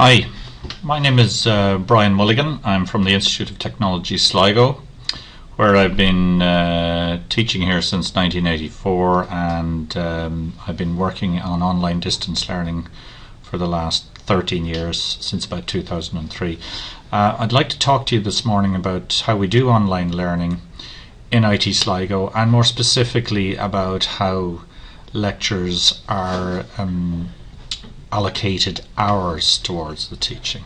Hi, my name is uh, Brian Mulligan. I'm from the Institute of Technology Sligo, where I've been uh, teaching here since 1984 and um, I've been working on online distance learning for the last 13 years, since about 2003. Uh, I'd like to talk to you this morning about how we do online learning in IT Sligo and more specifically about how lectures are um, allocated hours towards the teaching.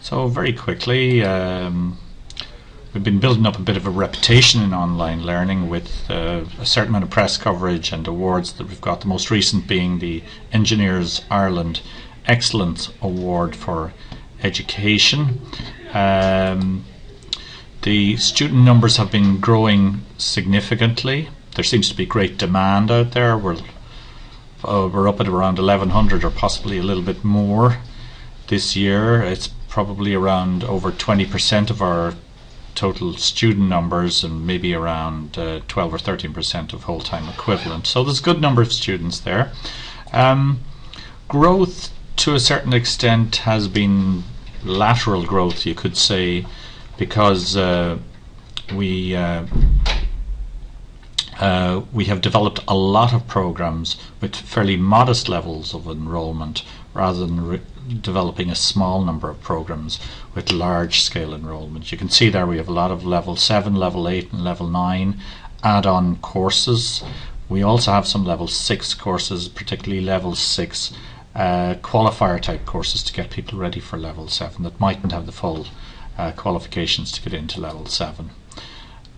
So very quickly, um, we've been building up a bit of a reputation in online learning with uh, a certain amount of press coverage and awards that we've got. The most recent being the Engineers Ireland Excellence Award for Education. Um, the student numbers have been growing significantly. There seems to be great demand out there. We're uh, we're up at around 1100 or possibly a little bit more this year. It's probably around over 20% of our total student numbers and maybe around uh, 12 or 13% of whole-time equivalent. So there's a good number of students there. Um, growth to a certain extent has been lateral growth, you could say, because uh, we uh, uh, we have developed a lot of programs with fairly modest levels of enrollment rather than developing a small number of programs with large scale enrollment. You can see there we have a lot of level 7, level 8 and level 9 add-on courses. We also have some level 6 courses, particularly level 6 uh, qualifier type courses to get people ready for level 7 that mightn't have the full uh, qualifications to get into level 7.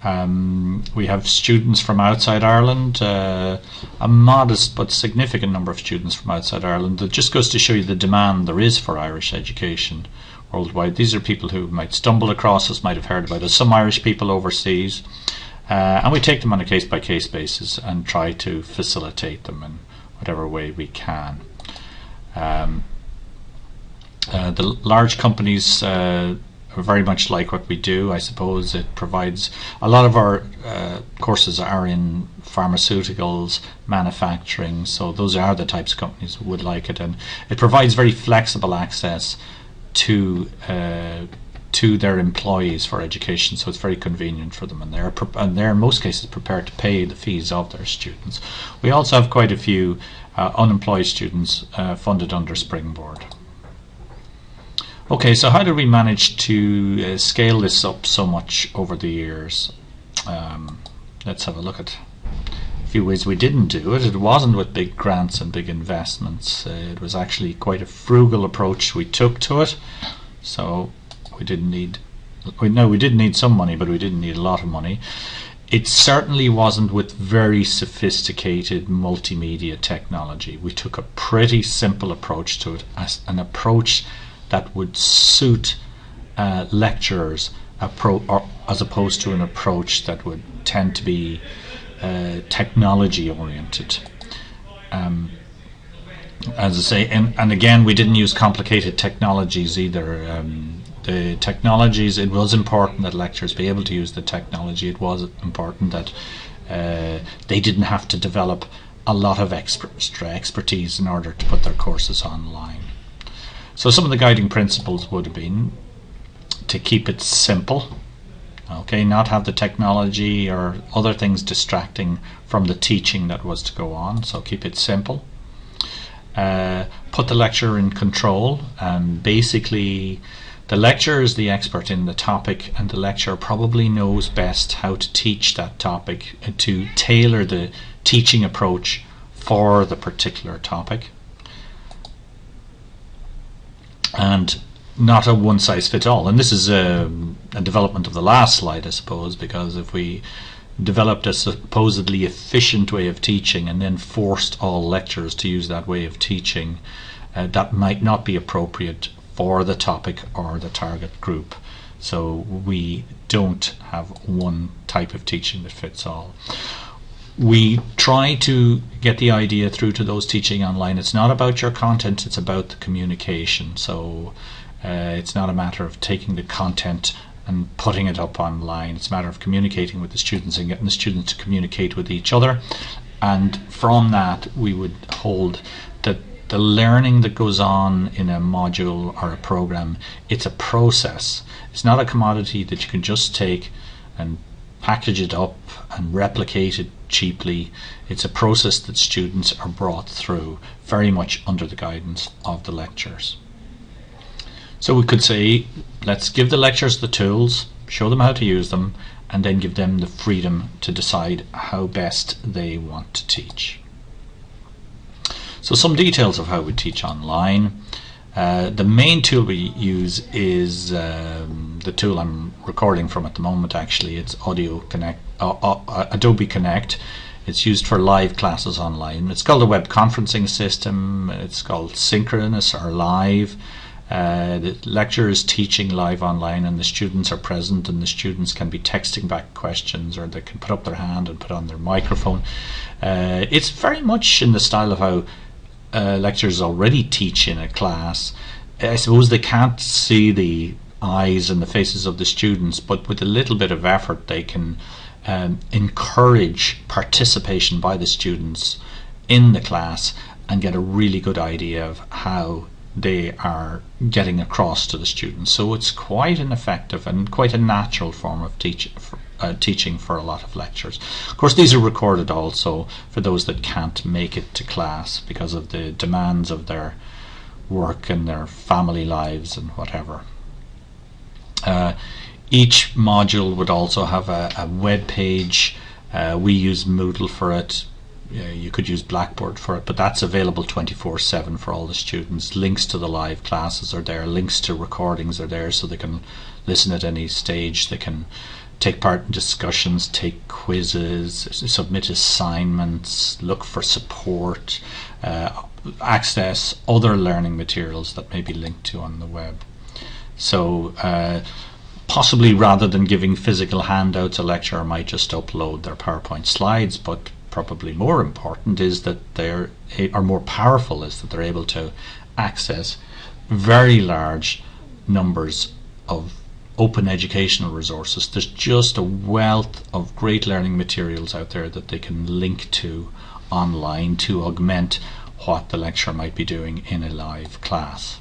Um, we have students from outside Ireland, uh, a modest but significant number of students from outside Ireland. That just goes to show you the demand there is for Irish education worldwide. These are people who might stumble across us, might have heard about us, some Irish people overseas, uh, and we take them on a case by case basis and try to facilitate them in whatever way we can. Um, uh, the large companies uh, very much like what we do. I suppose it provides a lot of our uh, courses are in pharmaceuticals, manufacturing, so those are the types of companies who would like it, and it provides very flexible access to uh, to their employees for education, so it's very convenient for them, and they're and they're in most cases prepared to pay the fees of their students. We also have quite a few uh, unemployed students uh, funded under Springboard. Okay, so how did we manage to uh, scale this up so much over the years? Um, let's have a look at a few ways we didn't do it. It wasn't with big grants and big investments. Uh, it was actually quite a frugal approach we took to it. So we didn't need, we, no, we did need some money, but we didn't need a lot of money. It certainly wasn't with very sophisticated multimedia technology. We took a pretty simple approach to it, as an approach that would suit uh, lecturers or, as opposed to an approach that would tend to be uh, technology oriented. Um, as I say, and, and again, we didn't use complicated technologies either. Um, the technologies, it was important that lecturers be able to use the technology. It was important that uh, they didn't have to develop a lot of extra expertise in order to put their courses online. So some of the guiding principles would have been to keep it simple, okay, not have the technology or other things distracting from the teaching that was to go on, so keep it simple. Uh, put the lecturer in control, and basically the lecturer is the expert in the topic and the lecturer probably knows best how to teach that topic, to tailor the teaching approach for the particular topic and not a one size fits all. And this is a, a, development of the last slide, I suppose, because if we developed a supposedly efficient way of teaching and then forced all lecturers to use that way of teaching, uh, that might not be appropriate for the topic or the target group. So we don't have one type of teaching that fits all we try to get the idea through to those teaching online. It's not about your content, it's about the communication. So uh, it's not a matter of taking the content and putting it up online. It's a matter of communicating with the students and getting the students to communicate with each other. And from that, we would hold that the learning that goes on in a module or a program, it's a process. It's not a commodity that you can just take and package it up and replicate it cheaply. It's a process that students are brought through very much under the guidance of the lecturers. So we could say, let's give the lecturers the tools, show them how to use them, and then give them the freedom to decide how best they want to teach. So some details of how we teach online. Uh, the main tool we use is um, the tool I'm recording from at the moment actually. It's Audio Connect, uh, uh, Adobe Connect. It's used for live classes online. It's called a web conferencing system. It's called synchronous or live. Uh, the lecturer is teaching live online and the students are present and the students can be texting back questions or they can put up their hand and put on their microphone. Uh, it's very much in the style of how uh, lecturers already teach in a class. I suppose they can't see the eyes and the faces of the students, but with a little bit of effort they can um, encourage participation by the students in the class and get a really good idea of how they are getting across to the students. So it's quite an effective and quite a natural form of teach, uh, teaching for a lot of lectures. Of course, these are recorded also for those that can't make it to class because of the demands of their work and their family lives and whatever. Uh, each module would also have a, a web page. Uh, we use Moodle for it you could use Blackboard for it, but that's available 24 7 for all the students. Links to the live classes are there, links to recordings are there so they can listen at any stage. They can take part in discussions, take quizzes, submit assignments, look for support, uh, access other learning materials that may be linked to on the web. So, uh, possibly rather than giving physical handouts, a lecturer might just upload their PowerPoint slides, but probably more important is that they're are more powerful is that they're able to access very large numbers of open educational resources. There's just a wealth of great learning materials out there that they can link to online to augment what the lecturer might be doing in a live class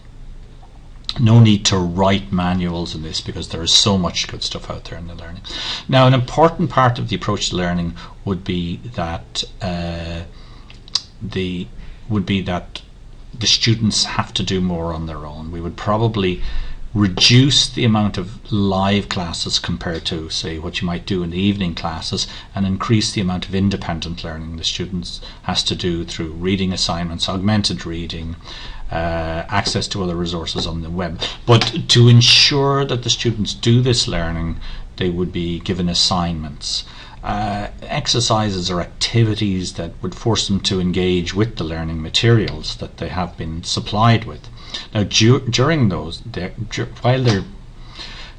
no need to write manuals in this because there is so much good stuff out there in the learning. Now, an important part of the approach to learning would be that uh, the would be that the students have to do more on their own. We would probably reduce the amount of live classes compared to say what you might do in the evening classes and increase the amount of independent learning the students has to do through reading assignments augmented reading uh, access to other resources on the web. But to ensure that the students do this learning, they would be given assignments. Uh, exercises or activities that would force them to engage with the learning materials that they have been supplied with. Now, du during those, while they're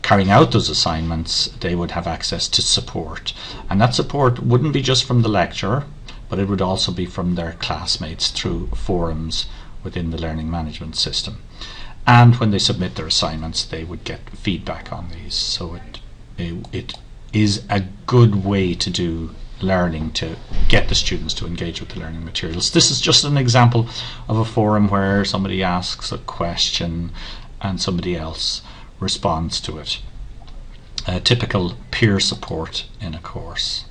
carrying out those assignments, they would have access to support. And that support wouldn't be just from the lecturer, but it would also be from their classmates through forums within the learning management system. And when they submit their assignments, they would get feedback on these. So it, it, it is a good way to do learning to get the students to engage with the learning materials. This is just an example of a forum where somebody asks a question and somebody else responds to it. A typical peer support in a course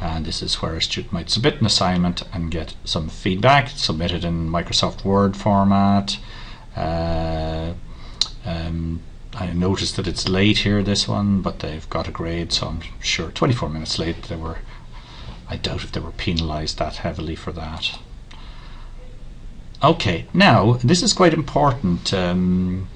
and this is where a student might submit an assignment and get some feedback submitted in Microsoft Word format uh, um, I noticed that it's late here this one but they've got a grade so I'm sure 24 minutes late they were I doubt if they were penalized that heavily for that okay now this is quite important um,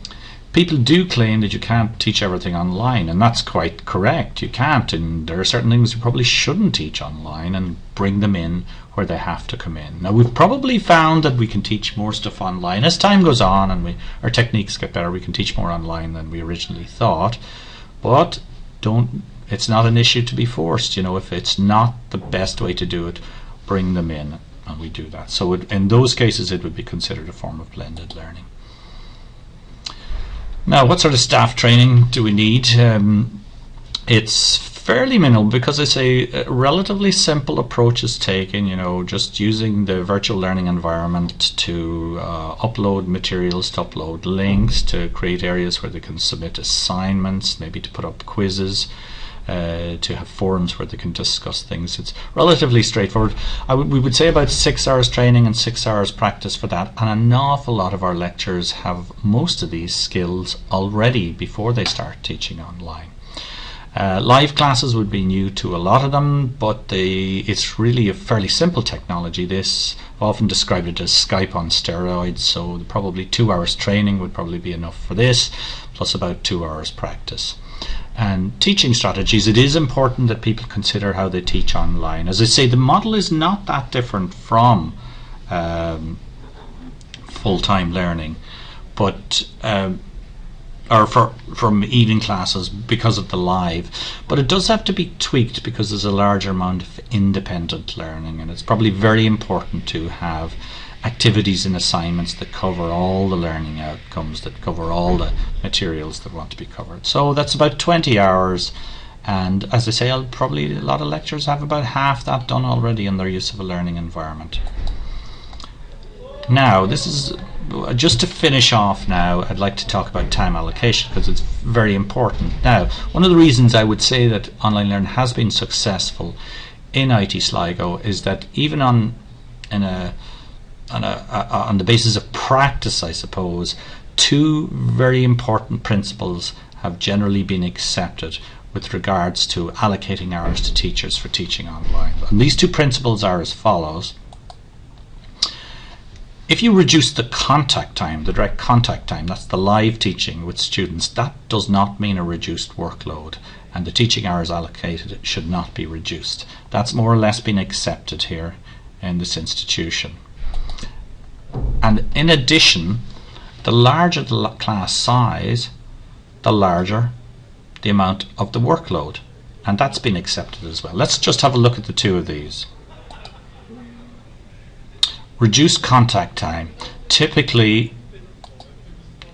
people do claim that you can't teach everything online, and that's quite correct. You can't, and there are certain things you probably shouldn't teach online and bring them in where they have to come in. Now, we've probably found that we can teach more stuff online as time goes on and we, our techniques get better. We can teach more online than we originally thought, but don't. It's not an issue to be forced. You know, if it's not the best way to do it, bring them in, and we do that. So, it, in those cases, it would be considered a form of blended learning. Now, what sort of staff training do we need? Um, it's fairly minimal because it's a relatively simple approach is taken, you know, just using the virtual learning environment to uh, upload materials, to upload links, to create areas where they can submit assignments, maybe to put up quizzes. Uh, to have forums where they can discuss things. It's relatively straightforward. we would say about six hours training and six hours practice for that, and an awful lot of our lecturers have most of these skills already before they start teaching online. Uh, live classes would be new to a lot of them, but they, it's really a fairly simple technology. This I've often described it as Skype on steroids. So probably two hours training would probably be enough for this, plus about two hours practice. And teaching strategies, it is important that people consider how they teach online. As I say, the model is not that different from um, full-time learning, but um, or for from evening classes because of the live but it does have to be tweaked because there's a larger amount of independent learning and it's probably very important to have activities and assignments that cover all the learning outcomes that cover all the materials that want to be covered. So that's about 20 hours. And as I say I'll probably a lot of lecturers have about half that done already in their use of a learning environment. Now this is just to finish off now, I'd like to talk about time allocation because it's very important. Now, one of the reasons I would say that online learning has been successful in IT Sligo is that even on in a on a, a on the basis of practice, I suppose, two very important principles have generally been accepted with regards to allocating hours to teachers for teaching online. And these two principles are as follows. If you reduce the contact time, the direct contact time, that's the live teaching with students, that does not mean a reduced workload and the teaching hours allocated should not be reduced. That's more or less been accepted here in this institution. And in addition, the larger the class size, the larger the amount of the workload. And that's been accepted as well. Let's just have a look at the two of these. Reduce contact time. Typically,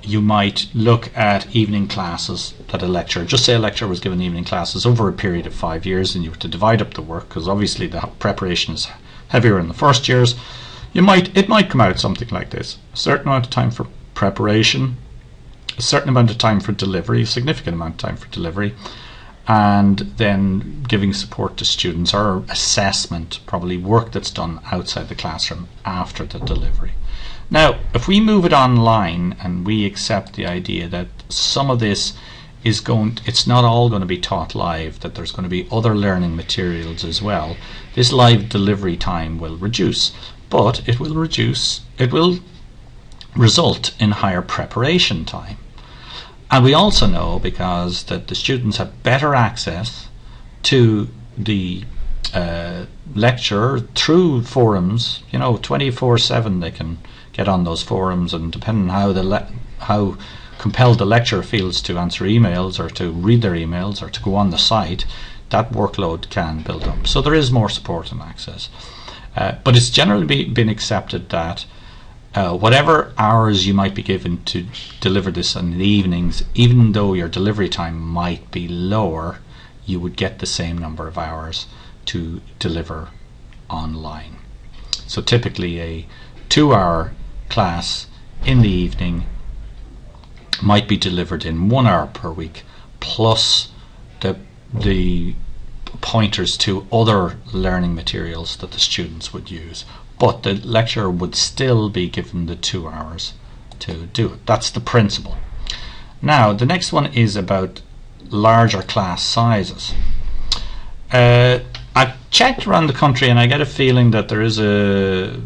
you might look at evening classes that a lecturer, just say a lecturer was given evening classes over a period of five years and you were to divide up the work because obviously the preparation is heavier in the first years. You might It might come out something like this. A certain amount of time for preparation, a certain amount of time for delivery, a significant amount of time for delivery, and then giving support to students or assessment, probably work that's done outside the classroom after the delivery. Now, if we move it online and we accept the idea that some of this is going, it's not all going to be taught live, that there's going to be other learning materials as well, this live delivery time will reduce, but it will reduce, it will result in higher preparation time. And we also know because that the students have better access to the uh, lecture through forums. You know, twenty four seven they can get on those forums, and depending how the how compelled the lecturer feels to answer emails or to read their emails or to go on the site, that workload can build up. So there is more support and access. Uh, but it's generally be, been accepted that uh, whatever hours you might be given to deliver this in the evenings, even though your delivery time might be lower, you would get the same number of hours to deliver online. So typically a two hour class in the evening might be delivered in one hour per week plus the the pointers to other learning materials that the students would use but the lecturer would still be given the two hours to do it. That's the principle. Now, the next one is about larger class sizes. Uh, I've checked around the country and I get a feeling that there is a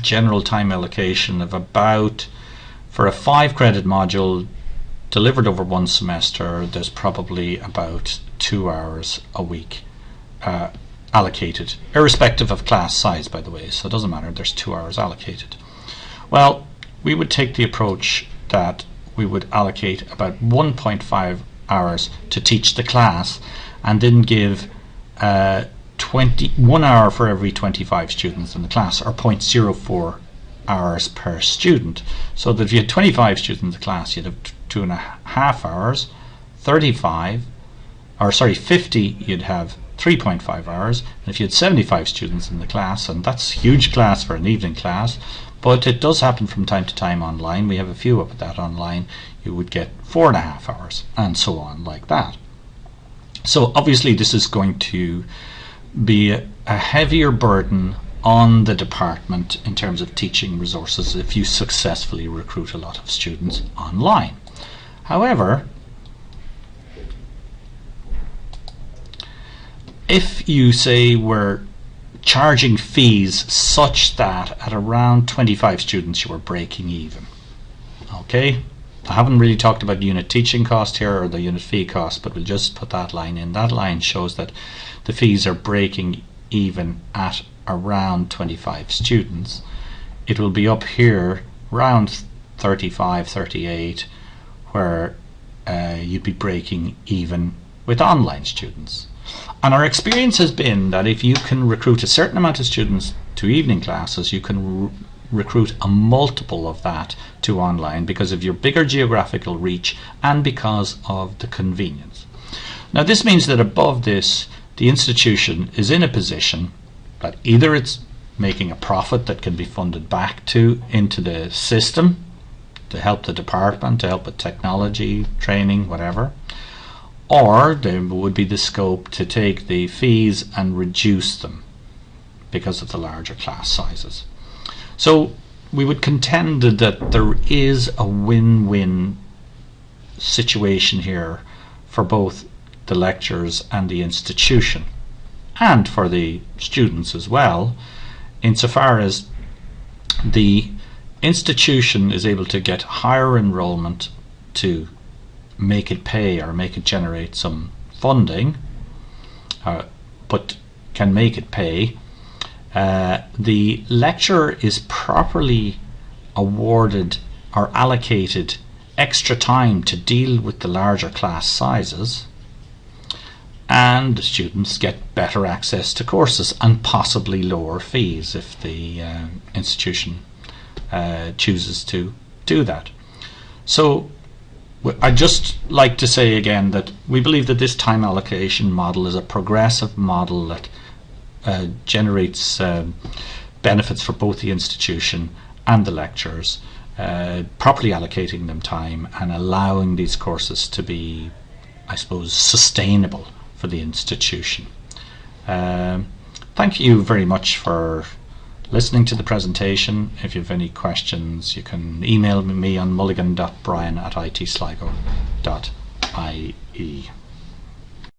general time allocation of about, for a five credit module delivered over one semester, there's probably about two hours a week. Uh, allocated, irrespective of class size, by the way, so it doesn't matter, there's two hours allocated. Well, we would take the approach that we would allocate about 1.5 hours to teach the class and then give uh, 20, one hour for every 25 students in the class, or 0.04 hours per student. So that if you had 25 students in the class, you'd have two and a half hours, 35 or sorry, 50, you'd have 3.5 hours. And if you had 75 students in the class, and that's a huge class for an evening class, but it does happen from time to time online. We have a few of that online. You would get four and a half hours, and so on, like that. So obviously, this is going to be a heavier burden on the department in terms of teaching resources if you successfully recruit a lot of students online. However, if you say we're charging fees such that at around 25 students you are breaking even, okay? I haven't really talked about unit teaching cost here or the unit fee cost, but we'll just put that line in. That line shows that the fees are breaking even at around 25 students. It will be up here around 35, 38, where uh, you'd be breaking even with online students. And our experience has been that if you can recruit a certain amount of students to evening classes, you can recruit a multiple of that to online because of your bigger geographical reach and because of the convenience. Now this means that above this the institution is in a position that either it's making a profit that can be funded back to into the system to help the department, to help with technology, training, whatever, or there would be the scope to take the fees and reduce them because of the larger class sizes. So we would contend that there is a win-win situation here for both the lecturers and the institution and for the students as well insofar as the institution is able to get higher enrollment to make it pay or make it generate some funding uh, but can make it pay uh, the lecturer is properly awarded or allocated extra time to deal with the larger class sizes and the students get better access to courses and possibly lower fees if the uh, institution uh, chooses to do that. So I'd just like to say again that we believe that this time allocation model is a progressive model that uh, generates um, benefits for both the institution and the lecturers, uh, properly allocating them time and allowing these courses to be, I suppose, sustainable for the institution. Um, thank you very much for listening to the presentation. If you have any questions, you can email me on mulligan.brian at itsligo.ie.